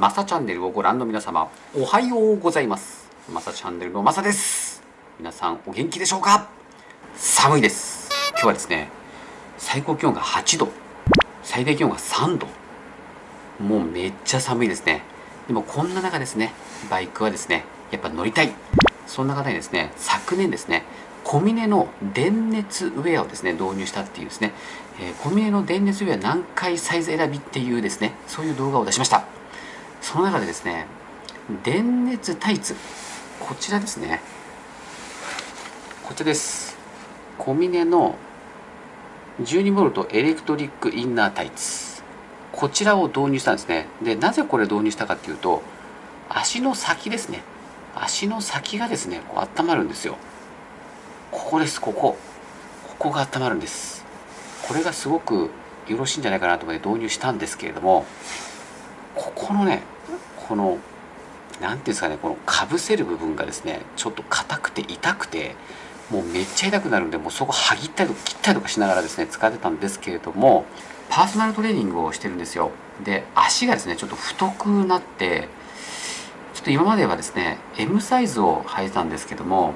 マサチャンネルをご覧の皆様おはようございます。マサチャンネルのマサです。皆さんお元気でしょうか？寒いです。今日はですね最高気温が8度。最低気温が3度。もうめっちゃ寒いですね。でもこんな中ですねバイクはですねやっぱ乗りたい。そんな方にですね昨年ですねコミネの電熱ウェアをですね導入したっていうですね、えー、コミネの電熱ウェア何回サイズ選びっていうですねそういう動画を出しました。その中でですね電熱タイツ。こちらですね。こちらです。コミネの 12V エレクトリックインナータイツ。こちらを導入したんですね。でなぜこれ導入したかっていうと足の先ですね。足の先がですねこう温まるんですよ。ここです。ここ。ここが温まるんです。これがすごくよろしいんじゃないかなと思って導入したんですけれどもここのねこの何ていうんですかねこのかぶせる部分がですねちょっと硬くて痛くてもうめっちゃ痛くなるんでもうそこ剥ぎったりとか切ったりとかしながらですね使ってたんですけれどもパーソナルトレーニングをしてるんですよ。で足がですねちょっと太くなってちょっと今まではですね M サイズを履いてたんですけども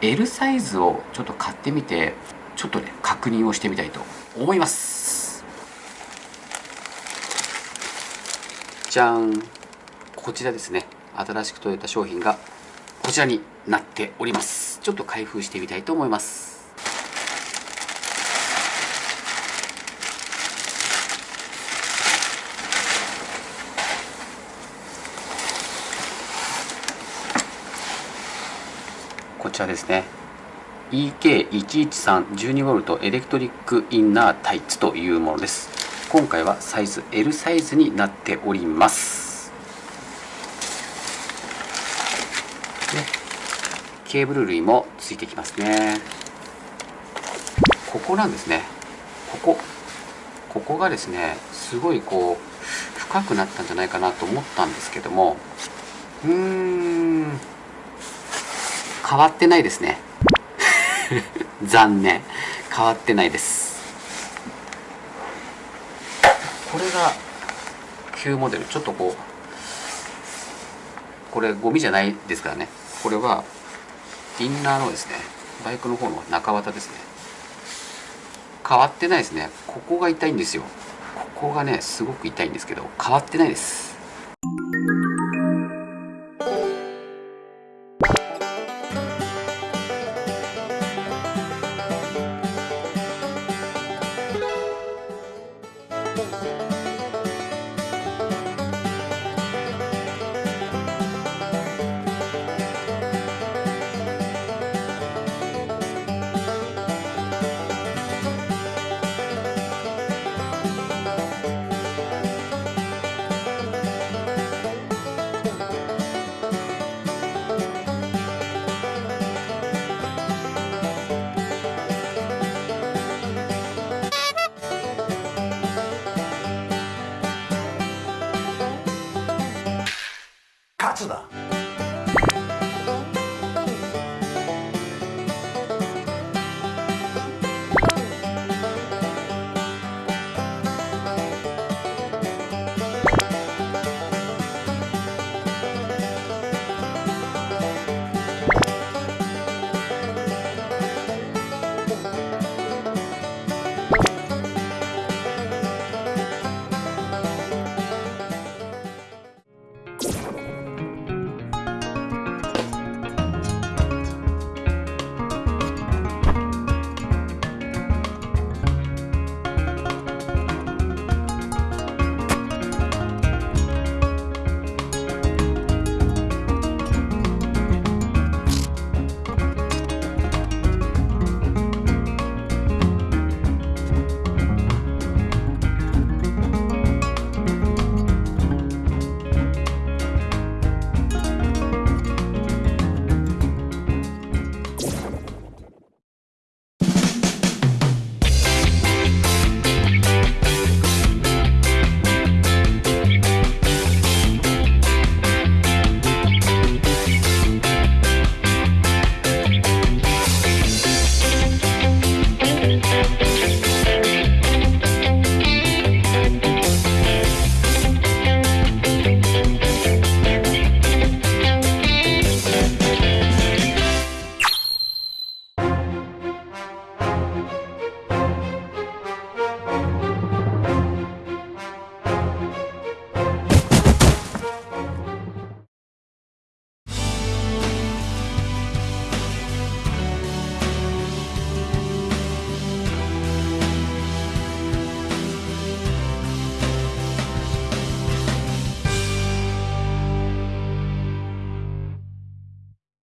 L サイズをちょっと買ってみてちょっとね確認をしてみたいと思います。じゃん。こちらですね。新しく届いた商品がこちらになっております。ちょっと開封してみたいと思います。こちらですね。EK11312V エレクトリックインナータイツというものです。今回はサイズ L サイズになっております。ケーブル類もついてきますね。ここなんですね。ここ。ここがですねすごいこう深くなったんじゃないかなと思ったんですけども。うーん。変わってないですね。残念。変わってないです。これが旧モデル。ちょっとこうこれゴミじゃないですからね。これはインナーのですねバイクの方の中綿ですね。変わってないですね。ここが痛いんですよ。ここがねすごく痛いんですけど変わってないです。